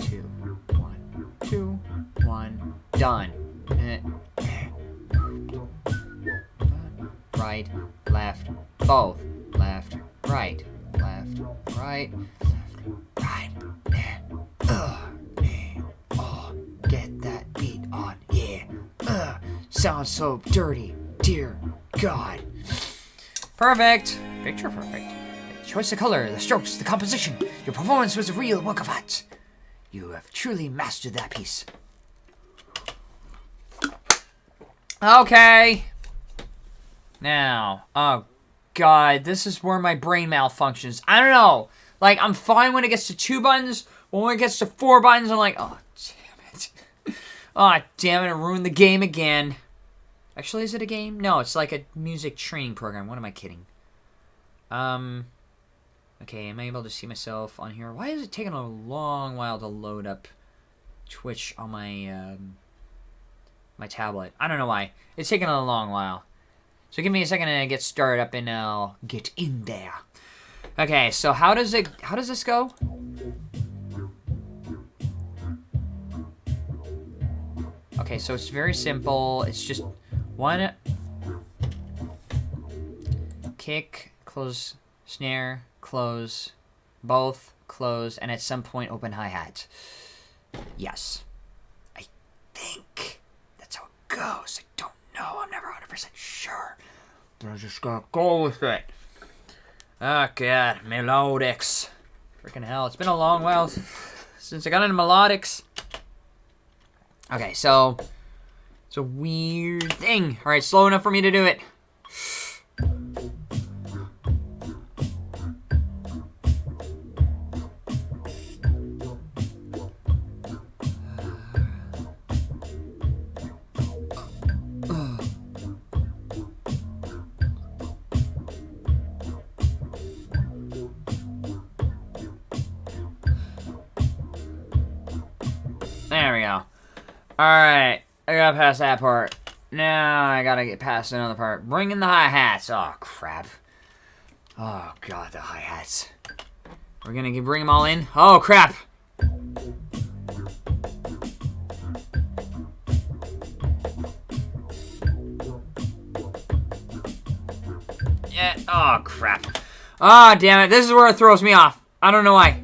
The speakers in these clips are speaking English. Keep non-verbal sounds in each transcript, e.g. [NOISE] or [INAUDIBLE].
Two, one, two, one, done. Eh. Right, left, both. Left, right, left, right, left, right. eh, eh, oh, get that beat on, yeah. Ugh, sounds so dirty, dear God. Perfect. Picture perfect. Choice of color, the strokes, the composition. Your performance was a real work of art. You have truly mastered that piece. Okay. Now, oh god, this is where my brain malfunctions. I don't know. Like, I'm fine when it gets to two buttons, but when it gets to four buttons, I'm like, oh, damn it. [LAUGHS] oh, damn it, I ruined the game again. Actually, is it a game? No, it's like a music training program. What am I kidding? Um, okay, am I able to see myself on here? Why is it taking a long while to load up Twitch on my, um, my tablet? I don't know why. It's taking a long while. So give me a second to get started up and I'll get in there. Okay, so how does it, how does this go? Okay, so it's very simple. It's just one kick, close, snare, close, both, close, and at some point open hi-hat. Yes. I think that's how it goes. I don't know. I'm never 100% sure. But I just gotta go with it. Oh, God. Melodics. Freaking hell. It's been a long while since I got into melodics. Okay, so... It's a weird thing. Alright, slow enough for me to do it. Got past that part. Now I gotta get past another part. Bring in the hi-hats. Oh, crap. Oh, God, the hi-hats. We're gonna bring them all in. Oh, crap. Yeah, oh, crap. Oh, damn it. This is where it throws me off. I don't know why.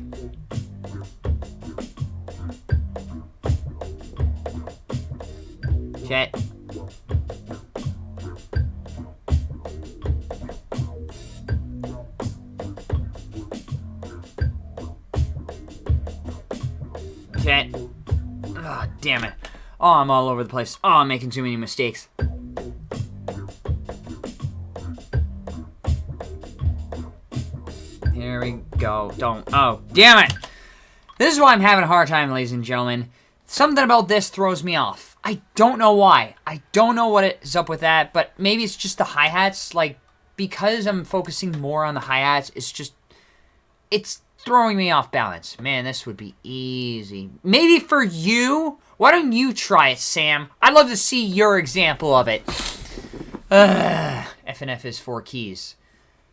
I'm all over the place. Oh, I'm making too many mistakes. Here we go. Don't. Oh, damn it. This is why I'm having a hard time, ladies and gentlemen. Something about this throws me off. I don't know why. I don't know what is up with that, but maybe it's just the hi-hats. Like, because I'm focusing more on the hi-hats, it's just... It's throwing me off balance. Man, this would be easy. Maybe for you? Why don't you try it, Sam? I'd love to see your example of it. Ugh, FNF is four keys.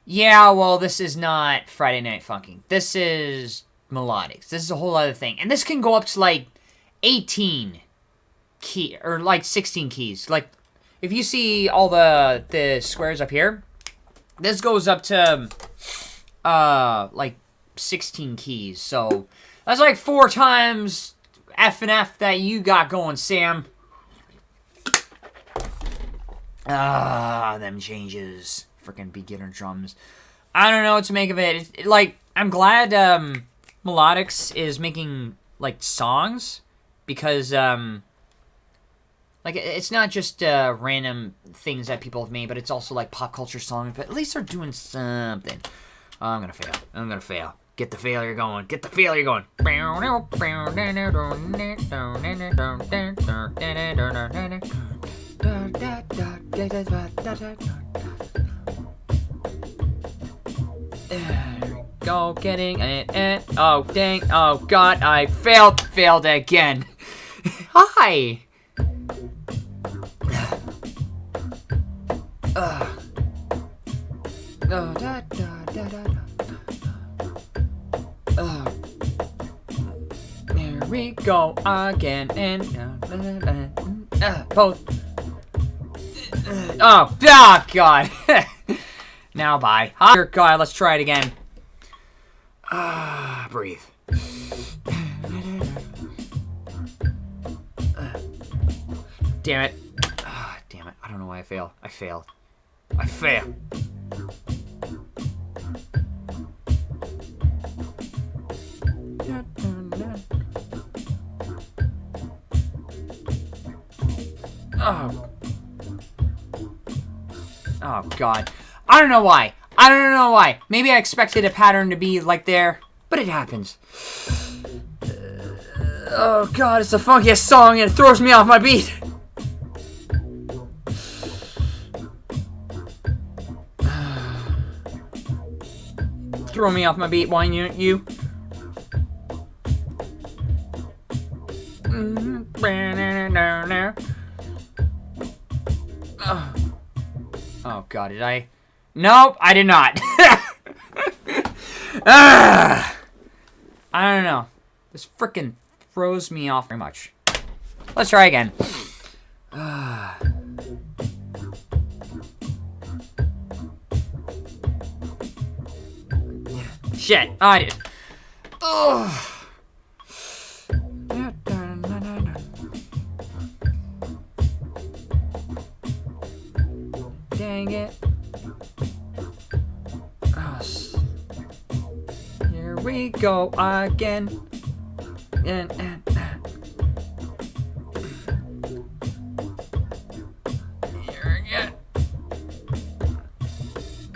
Yeah, well, this is not Friday Night Funkin'. This is melodics. This is a whole other thing. And this can go up to, like, 18 key or like 16 keys. Like if you see all the the squares up here, this goes up to uh like 16 keys. So that's like four times F and F that you got going, Sam. Ah, them changes. Freaking beginner drums. I don't know what to make of it. it, like, I'm glad um, Melodics is making, like, songs because um like it's not just uh, random things that people have made, but it's also like pop culture songs. But at least they're doing something. Oh, I'm gonna fail. I'm gonna fail. Get the failure going. Get the failure going. Go getting it. Oh dang. Oh god, I failed. Failed again. [LAUGHS] Hi! Uh. Oh, da, da, da, da, da. We go again and uh, both. Oh, oh God. [LAUGHS] now bye. Dear God, let's try it again. Ah, breathe. Damn it. Ah, damn it. I don't know why I fail. I failed. I fail. Oh. Oh, God. I don't know why. I don't know why. Maybe I expected a pattern to be like there, but it happens. Uh, oh, God, it's the funkiest song and it throws me off my beat. [SIGHS] Throw me off my beat, why you? you? God, did I? Nope, I did not. [LAUGHS] ah, I don't know. This freaking throws me off very much. Let's try again. [SIGHS] Shit, I did. Ugh. Dang it. Here we go again. And, and, here again.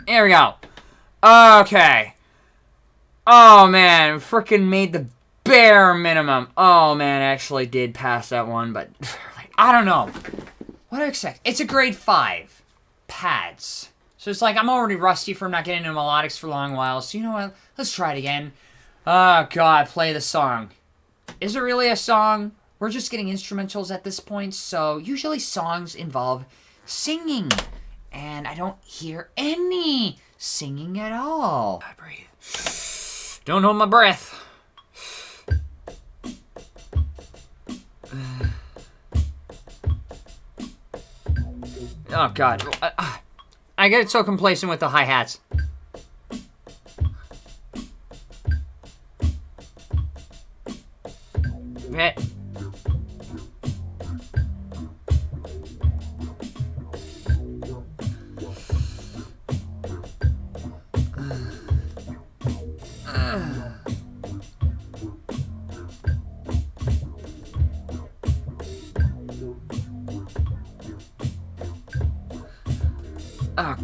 There we go. Okay. Oh, man. Freaking made the bare minimum. Oh, man. Actually did pass that one, but [LAUGHS] I don't know. What do I expect? It's a grade 5 pads. So it's like I'm already rusty from not getting into melodics for a long while. So you know what? Let's try it again. Oh god, play the song. Is it really a song? We're just getting instrumentals at this point, so usually songs involve singing. And I don't hear any singing at all. I breathe. Don't hold my breath. Oh, God. Uh, uh, I get so complacent with the hi-hats.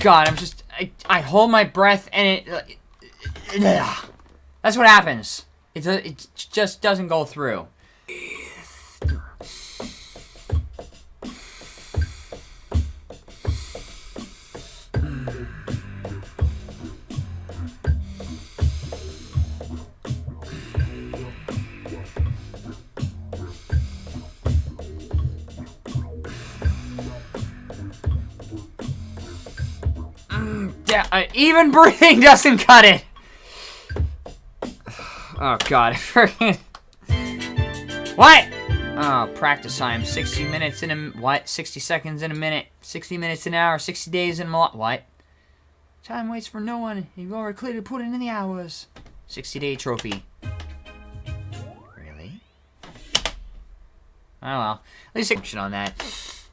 God, I'm just I, I hold my breath and it, it, it that's what happens. It it just doesn't go through. Yeah, uh, even breathing [LAUGHS] doesn't cut it. Oh god, [LAUGHS] What? Oh, practice time. 60 minutes in a what? 60 seconds in a minute. 60 minutes an hour. 60 days in a. What? Time waits for no one. You've already clearly put in the hours. 60 day trophy. Really? Oh well. At least action on that.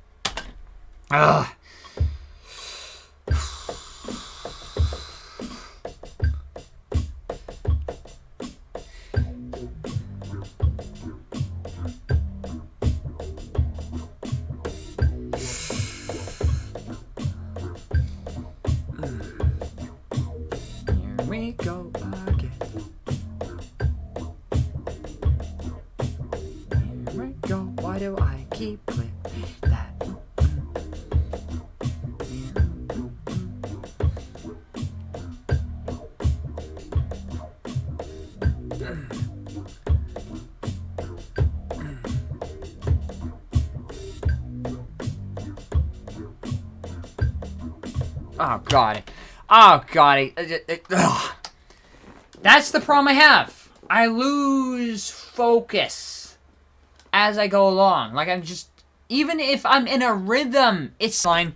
Ugh. Oh god. Oh god. That's the problem I have. I lose focus. as I go along. Like I'm just, even if I'm in a rhythm, it's fine.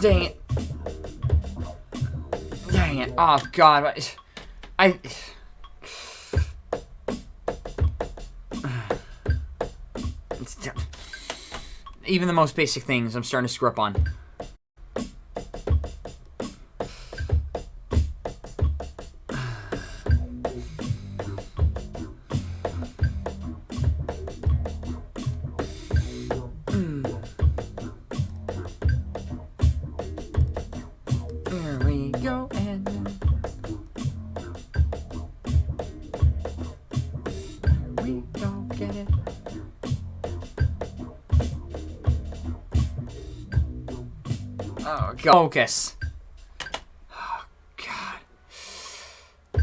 Dang it. Dang it. Oh, God. I... Even the most basic things I'm starting to screw up on. God. Focus. Oh, God.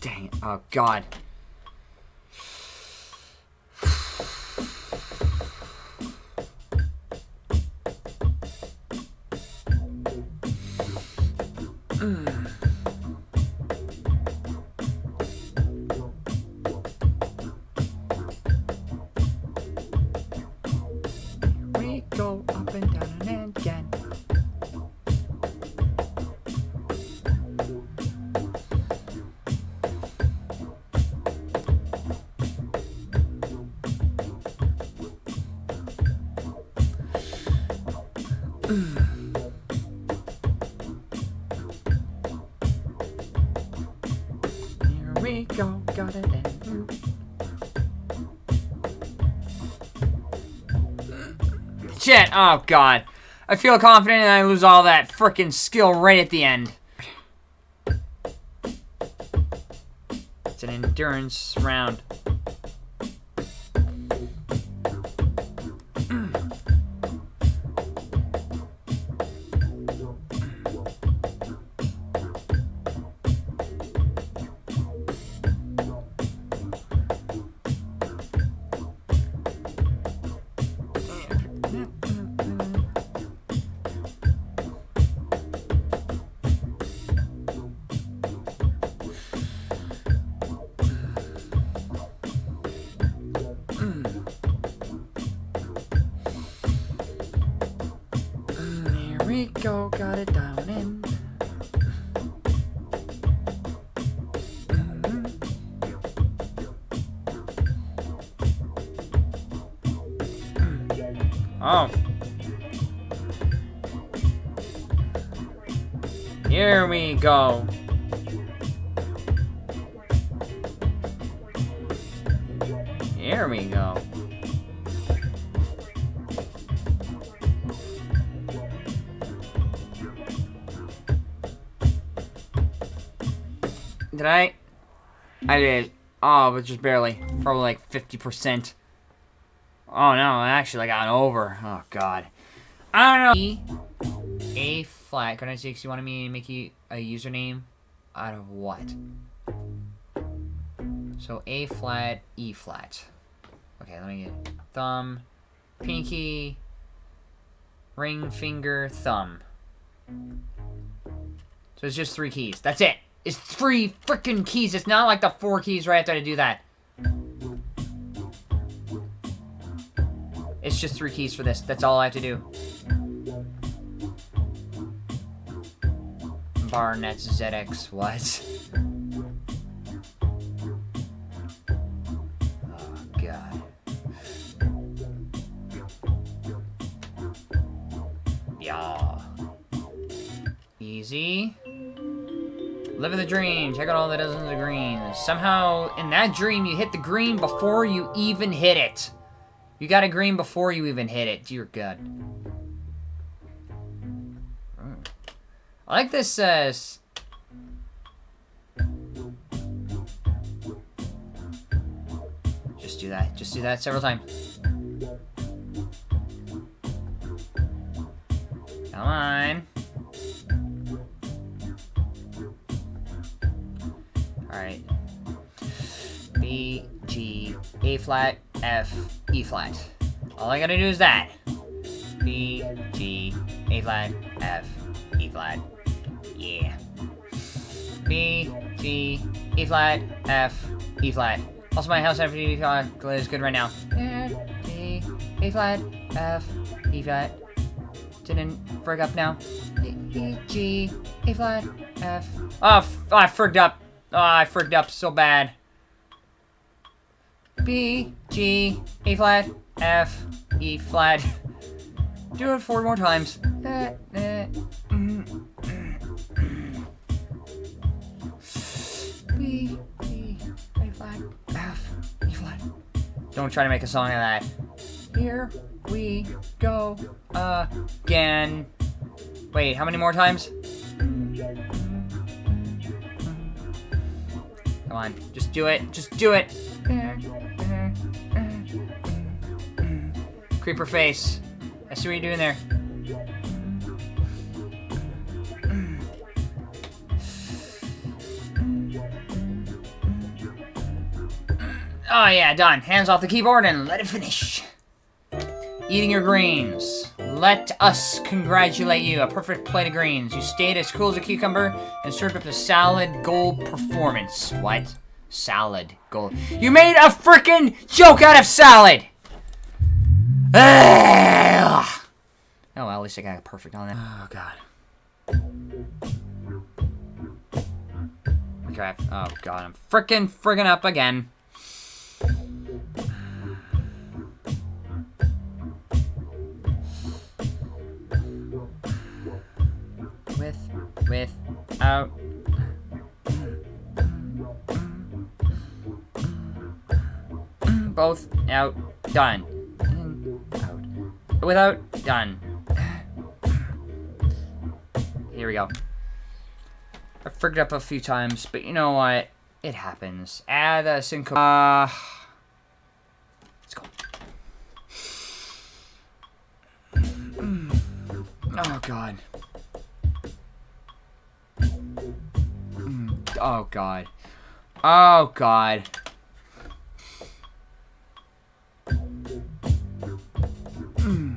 Dang it. Oh, God. We go, got it in. Shit, oh god. I feel confident and I lose all that freaking skill right at the end. It's an endurance round. Rico got it down in. Mm-hmm. Oh. Here we go. Did I? I did. Oh, but just barely. Probably like 50%. Oh no, Actually, I got over. Oh god. I don't know. E, A flat. Can I say you wanted me to make you a username out of what? So A flat, E flat. Okay, let me get thumb, pinky, ring finger, thumb. So it's just three keys. That's it. It's three freaking keys. It's not like the four keys right after I do that. It's just three keys for this. That's all I have to do. Barnet ZX, what? Oh, God. Yeah. Easy. Live the dream. Check out all the dozens of greens. Somehow, in that dream, you hit the green before you even hit it. You got a green before you even hit it. Dear God. I like this, uh... Just do that. Just do that several times. Come on. Alright. B, G, A flat, F, E flat. All I gotta do is that. B, G, A flat, F, E flat. Yeah. B, G, E flat, F, E flat. Also, my house F, E flat is good right now. B, A flat, F, E flat. Didn't frig up now. E, G, A flat, F. Oh, I frigged up. Oh, I frigged up so bad. B, G, A flat, F, E flat. Do it four more times. Mm, mm. B, G, A flat, F, E flat. Don't try to make a song of that. Here we go again. Wait, how many more times? Come on, just do it. Just do it. Creeper face. I see what you're doing there. Oh yeah, done. Hands off the keyboard and let it finish. Eating your greens. Let us congratulate you. A perfect plate of greens. You stayed as cool as a cucumber and served up a salad gold performance. What? Salad gold. You made a freaking joke out of salad! Ugh. Oh, well, at least I got perfect on that. Oh, God. Crap. Oh, God. I'm freaking friggin' up again. With, out. Both out. Done. Out. Without. Done. Here we go. I frigged up a few times, but you know what? It happens. Add a sync. Uh, let's go. Oh god. Oh god. Oh god. Hmm.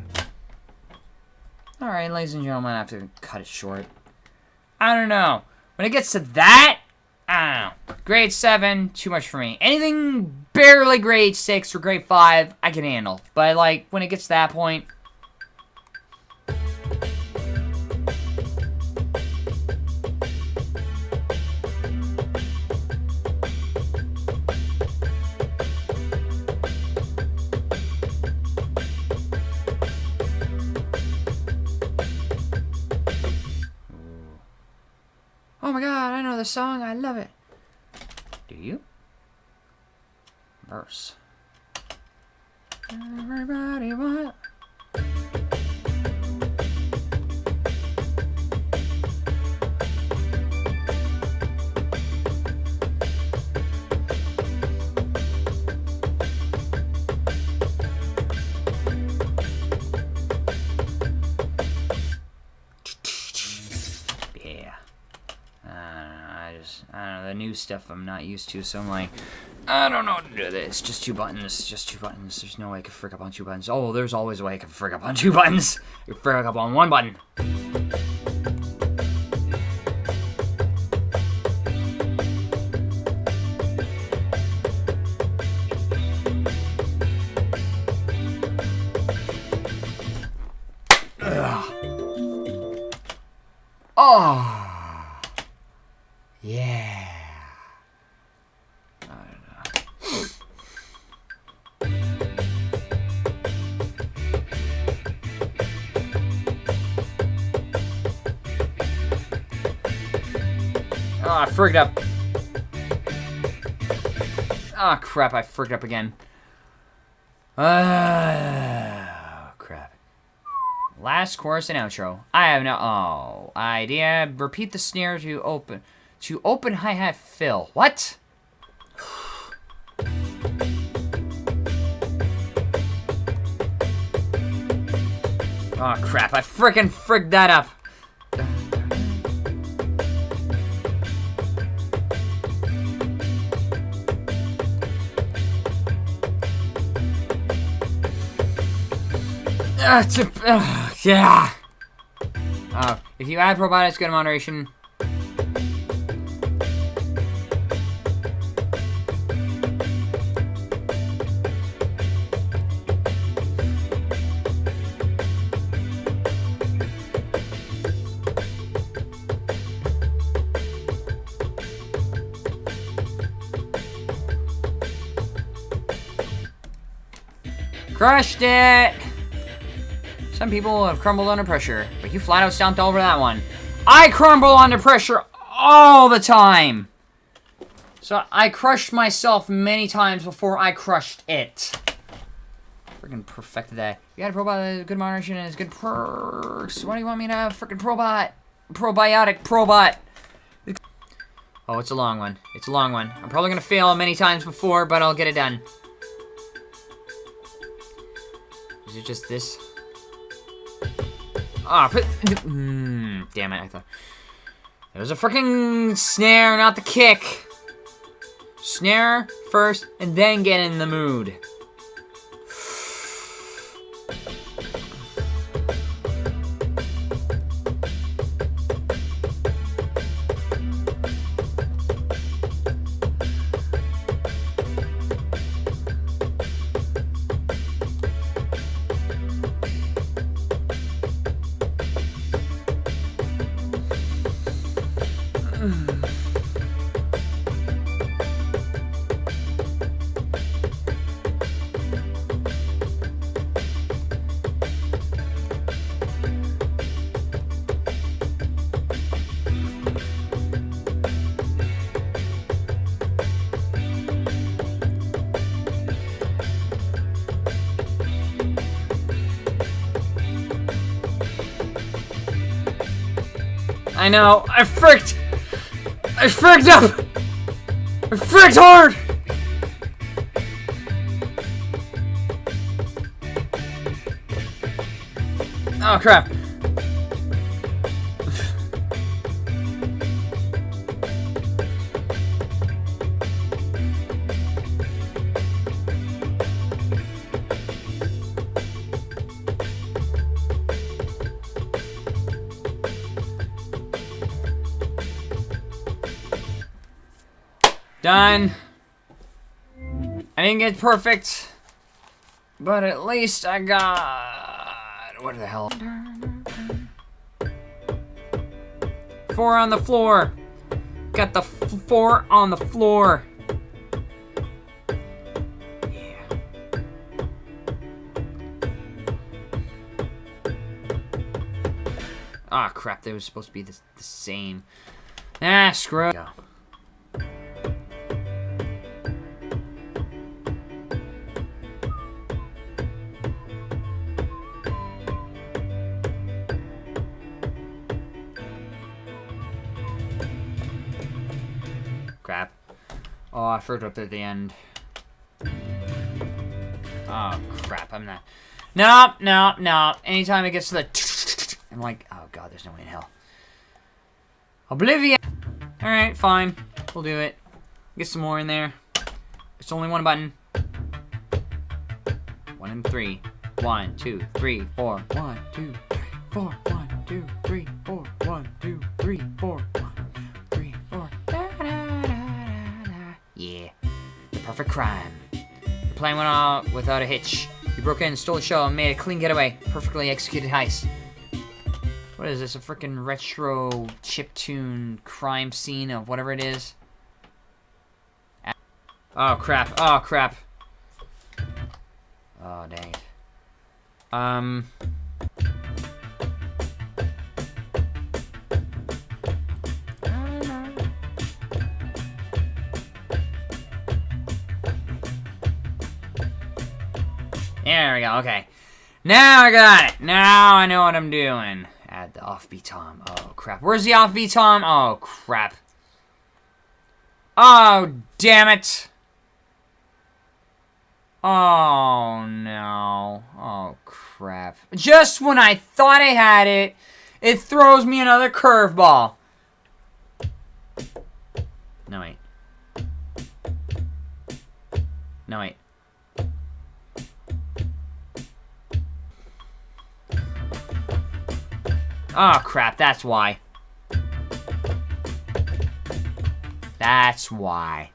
Alright, ladies and gentlemen, I have to cut it short. I don't know. When it gets to that, I don't know. Grade 7, too much for me. Anything barely grade 6 or grade 5, I can handle. But, like, when it gets to that point... love it. Do you? Verse. I the new stuff I'm not used to, so I'm like, I don't know how to do this. Just two buttons, just two buttons. There's no way I can frick up on two buttons. Oh, there's always a way I can frick up on two [LAUGHS] buttons. You frick up on one button. Ah, I frigged up. Ah, oh, crap, I frigged up again. Oh, crap. Last chorus and outro. I have no oh, idea. Repeat the snare to open to open hi-hat fill. What? Oh crap, I frickin' frigged that up. Uh, to, yeah. Uh, if you add probiotics, good in moderation. Crushed it! Some people have crumbled under pressure, but you flat out stomped over that one. I crumble under pressure all the time! So I crushed myself many times before I crushed it. Freaking perfect that. You got a probot, good moderation, and good perks. Why do you want me to have freaking probot? Probiotic probot. Oh, it's a long one. It's a long one. I'm probably gonna fail many times before, but I'll get it done. Is it just this? Ah, oh, mm, damn it, I thought. It was a freaking snare, not the kick. Snare first, and then get in the mood. I know. I fricked. I fricked up. I fricked hard. Oh crap. Done. I didn't get perfect, but at least I got... What the hell? Four on the floor. Got the four on the floor. Yeah. Ah, crap. They were supposed to be the, the same. Ah, screw it. Oh, I forgot up at the end. Oh, crap. I'm not... Nope, nope, nope. Anytime it gets to the... [LAUGHS] I'm like, oh, God, there's no way in hell. Oblivion! Alright, fine. We'll do it. Get some more in there. It's only one button. One and three. One, two, three, four. One, two, three, four. One, two, three, four. One, two, three, four. Perfect crime. The plan went out without a hitch. You broke in, stole the show, and made a clean getaway. Perfectly executed heist. What is this? A freaking retro chip tune crime scene of whatever it is? Oh crap! Oh crap! Oh dang it. Um. There we go, okay. Now I got it. Now I know what I'm doing. Add the offbeat tom. Oh, crap. Where's the offbeat tom? Oh, crap. Oh, damn it. Oh, no. Oh, crap. Just when I thought I had it, it throws me another curveball. No, wait. No, wait. Oh, crap. That's why. That's why.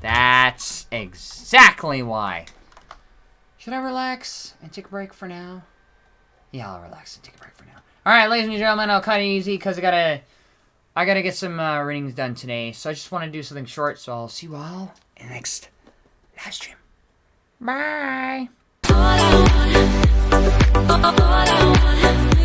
That's exactly why. Should I relax and take a break for now? Yeah, I'll relax and take a break for now. All right, ladies and gentlemen, I'll cut it easy because I gotta, I gotta get some uh, readings done today. So I just want to do something short. So I'll see you all in the next live stream. Bye. All I want.